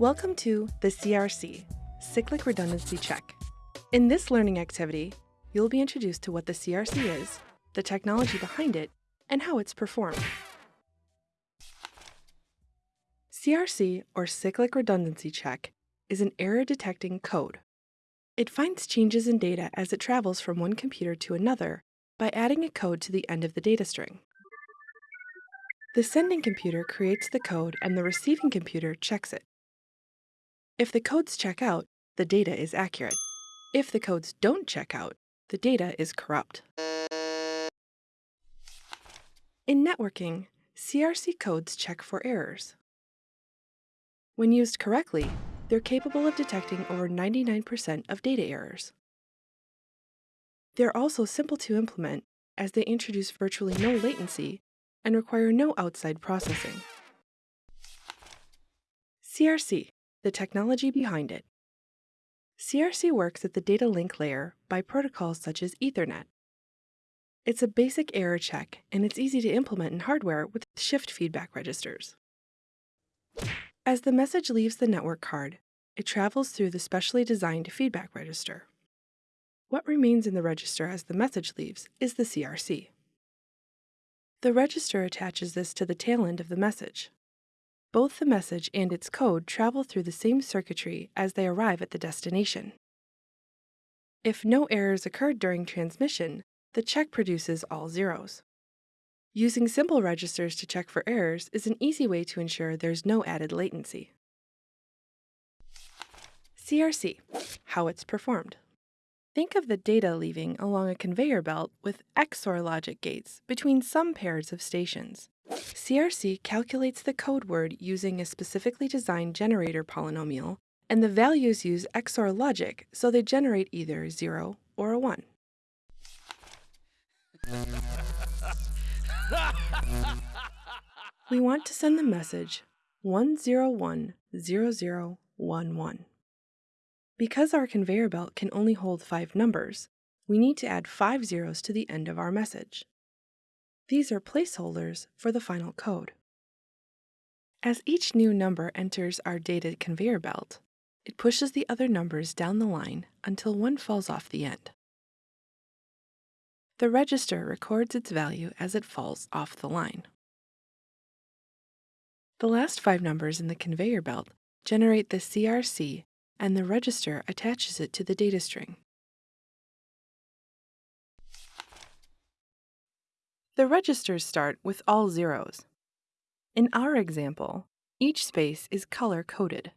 Welcome to the CRC, Cyclic Redundancy Check. In this learning activity, you'll be introduced to what the CRC is, the technology behind it, and how it's performed. CRC, or Cyclic Redundancy Check, is an error-detecting code. It finds changes in data as it travels from one computer to another by adding a code to the end of the data string. The sending computer creates the code and the receiving computer checks it. If the codes check out, the data is accurate. If the codes don't check out, the data is corrupt. In networking, CRC codes check for errors. When used correctly, they're capable of detecting over 99% of data errors. They're also simple to implement as they introduce virtually no latency and require no outside processing. CRC the technology behind it. CRC works at the data link layer by protocols such as Ethernet. It's a basic error check, and it's easy to implement in hardware with shift feedback registers. As the message leaves the network card, it travels through the specially designed feedback register. What remains in the register as the message leaves is the CRC. The register attaches this to the tail end of the message. Both the message and its code travel through the same circuitry as they arrive at the destination. If no errors occurred during transmission, the check produces all zeros. Using simple registers to check for errors is an easy way to ensure there's no added latency. CRC, how it's performed. Think of the data leaving along a conveyor belt with XOR logic gates between some pairs of stations. CRC calculates the code word using a specifically designed generator polynomial, and the values use XOR logic, so they generate either a 0 or a 1. we want to send the message 1010011. Because our conveyor belt can only hold five numbers, we need to add five zeros to the end of our message. These are placeholders for the final code. As each new number enters our data conveyor belt, it pushes the other numbers down the line until one falls off the end. The register records its value as it falls off the line. The last five numbers in the conveyor belt generate the CRC and the register attaches it to the data string. The registers start with all zeros. In our example, each space is color-coded.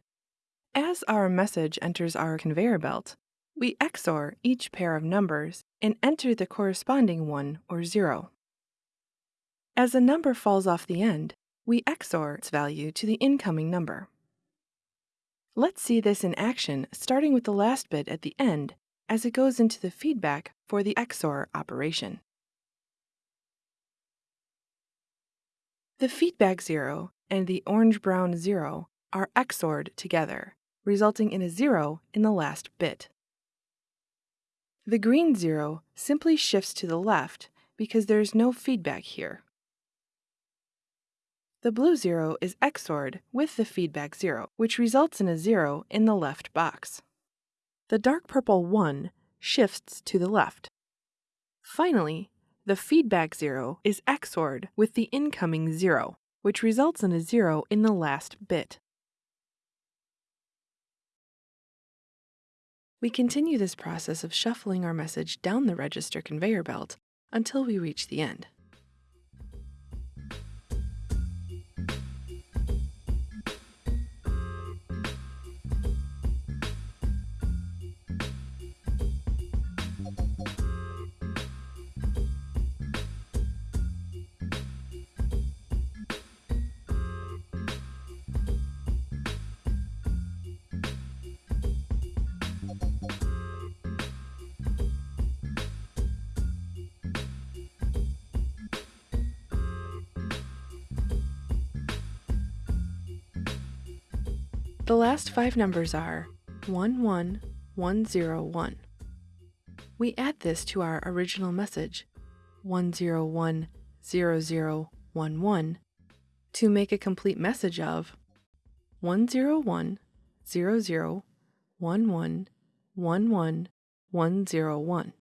As our message enters our conveyor belt, we XOR each pair of numbers and enter the corresponding one or zero. As a number falls off the end, we XOR its value to the incoming number. Let's see this in action, starting with the last bit at the end as it goes into the feedback for the XOR operation. The feedback zero and the orange-brown zero are XORed together, resulting in a zero in the last bit. The green zero simply shifts to the left because there is no feedback here. The blue zero is XORed with the feedback zero, which results in a zero in the left box. The dark purple 1 shifts to the left. Finally, the feedback zero is XORed with the incoming zero, which results in a zero in the last bit. We continue this process of shuffling our message down the register conveyor belt until we reach the end. The last five numbers are 11101. We add this to our original message, 1010011, to make a complete message of 1010011. 0011111101.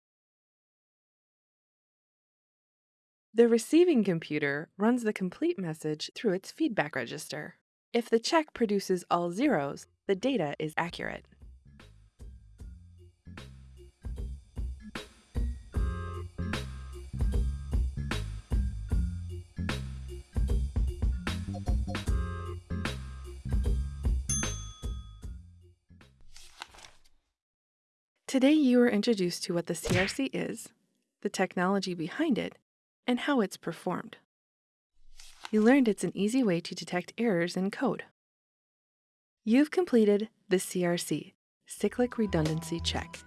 The receiving computer runs the complete message through its feedback register. If the check produces all zeros, the data is accurate. Today you are introduced to what the CRC is, the technology behind it, and how it's performed. You learned it's an easy way to detect errors in code. You've completed the CRC, Cyclic Redundancy Check.